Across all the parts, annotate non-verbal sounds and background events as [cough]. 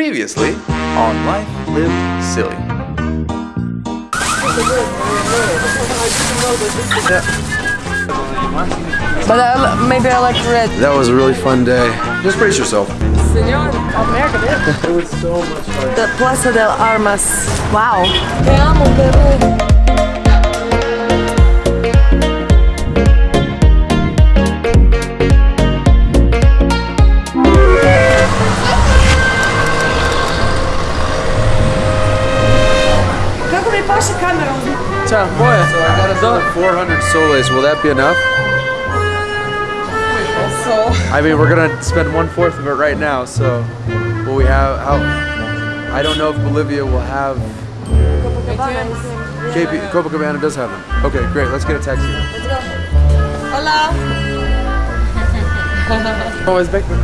Previously on Life Lived Silly. But uh, I, maybe I like red. That was a really fun day. Just brace yourself. Senor, America, It was so much fun. The Plaza del Armas. Wow. Te amo, bebé. Kako mi paše kamera Ciao, boy. So I got another 400 soles. Will that be enough? So, I mean, we're gonna spend one fourth of it right now. So, will we have? How? I don't know if Bolivia will have. KP, Copacabana does have them. Okay, great. Let's get a taxi. Hola. Ovo je zbekme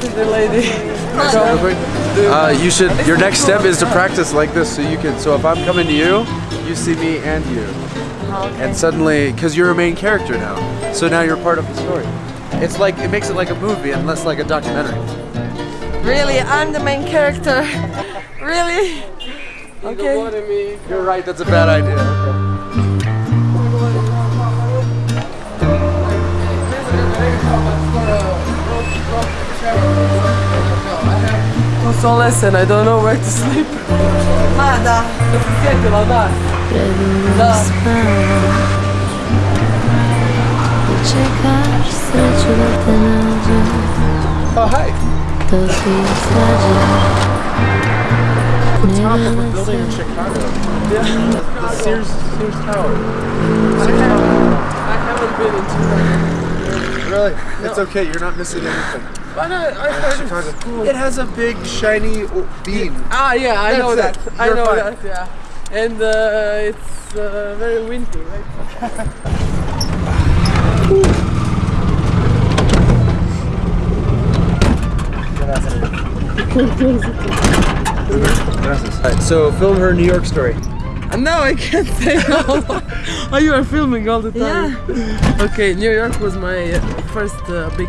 kom. The lady. Uh, you should. Your next step is to practice like this, so you can. So if I'm coming to you, you see me and you, and suddenly, because you're a main character now, so now you're part of the story. It's like it makes it like a movie and less like a documentary. Really, I'm the main character. [laughs] really? Okay. You're right. That's a bad idea. To lesson, I don't know where to sleep. Ma da. Sjetila, da. Čekaš sreću da te nađe Oh hi. To ti slađe Top of a building in Chicago. Yeah. The Sears Sears Tower. Sears Tower. I haven't been in Chicago. Really? It's okay. You're not missing anything. But I, I heard it's cool. It has a big shiny bean. beam. Ah, yeah, I That's know it. that. I know fine. that, yeah. And uh, it's uh, very windy, right? Alright, so film her New York story. Uh, No, I can't say [laughs] all. oh, you are filming all the time. Yeah. Okay, New York was my uh, first uh, big,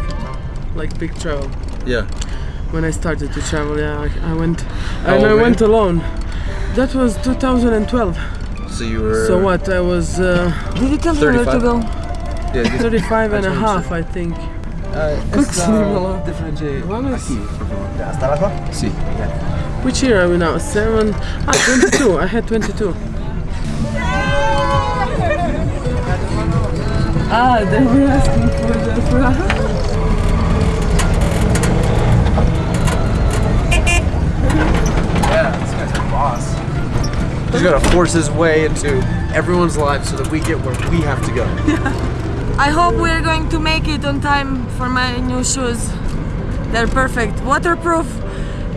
like big travel. Yeah. When I started to travel, yeah, I, I went, How and I went you? alone. That was 2012. So you were. So what? I was uh, Did you tell her where to go? Yeah. this- 35 and a That's what I'm half, I think. Uh, different One is- See. Which year are we now? Seven? Ah, 22. I had 22. Ah, they were asking for the [laughs] for Yeah, this guy's our boss. He's gotta force his way into everyone's lives so that we get where we have to go. [laughs] I hope we're going to make it on time for my new shoes. They're perfect, waterproof,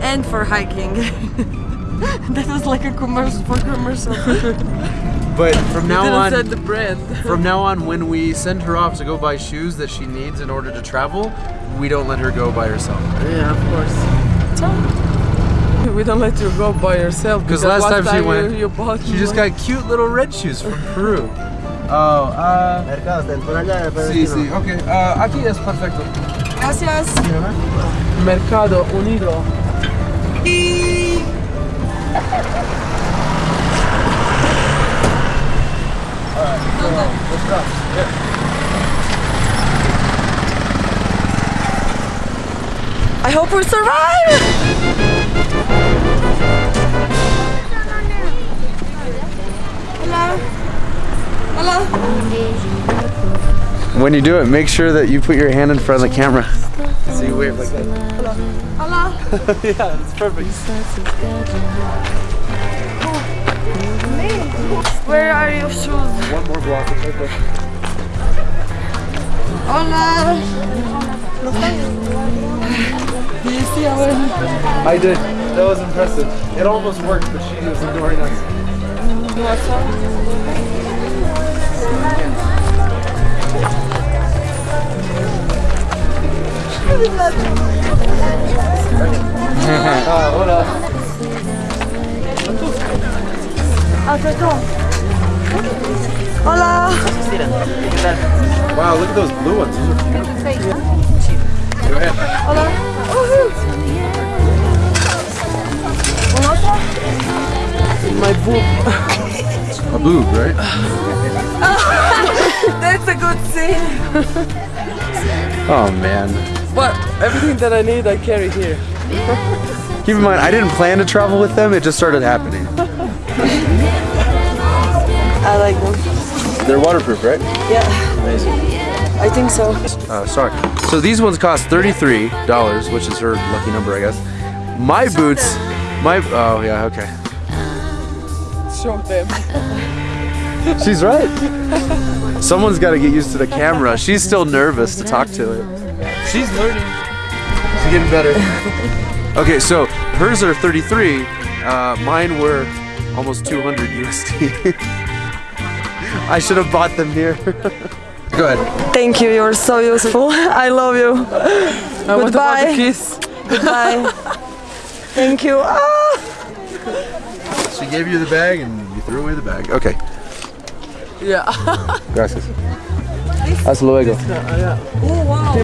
and for hiking. [laughs] that was like a commercial for commercial. [laughs] But from now on, said the brand. from now on, when we send her off to go buy shoes that she needs in order to travel, we don't let her go by herself. Yeah, of course. [laughs] We don't let you go by yourself. because last time she you- went, you, bought She just got cute little red shoes from Peru. Oh, uh. Sí, sí, okay. Uh, aquí es perfecto. Gracias. Mercado Unido. I hope we survive! When you do it, make sure that you put your hand in front of the camera. So you wave like that. Hello? [laughs] yeah, it's perfect. Where are your shoes? One more block. Right there. Hola! Do you see our... I did. That was impressive. It almost worked, but she was ignoring us. Ah, hola. ah, voilà. Hola. Wow, look at those blue ones. Hola. My boob. A boob, right? That's a good scene. oh man. But everything that I need, I carry here. [laughs] Keep in mind, I didn't plan to travel with them. It just started happening. I like them. They're waterproof, right? Yeah, Amazing. I think so. Uh, sorry. So these ones cost thirty-three dollars, which is her lucky number, I guess. My boots, my oh yeah, okay. Show them. She's right. [laughs] Someone's got to get used to the camera. She's still nervous to talk to it. She's learning. She's getting better. [laughs] Okay, so hers are 33. Uh, mine were almost 200 USD. [laughs] I should have bought them here. [laughs] Go ahead. Thank you, you're so useful. I love you. Uh, what about Goodbye. kiss? Goodbye. Thank you. Ah! She gave you the bag and you threw away the bag. Okay. Yeah. Gracias. Hasta luego. Oh, wow.